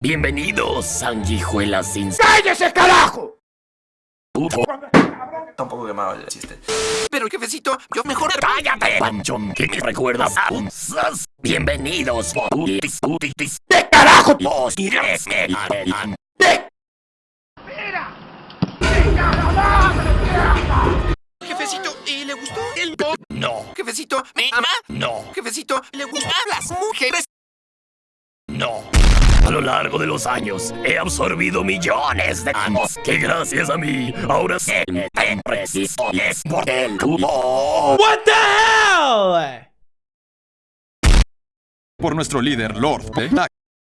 Bienvenidos, sanguijuelas sin... ¡Cállese, carajo! puto. Está un poco quemado el chiste. Pero jefecito, yo mejor... ¡Cállate, panchón! ¿Qué me recuerdas a un sas? Bienvenidos, putis, putis. ¡De carajo! Los ires me harán. ¡De Jefecito, ¿y le gustó el? No, Jefecito, ¿me ama? no, Jefecito, ¿le gustan las mujeres? A lo largo de los años he absorbido millones de años que gracias a mí ahora se me preciso y es por el tubo. What the hell? por nuestro líder Lord Black.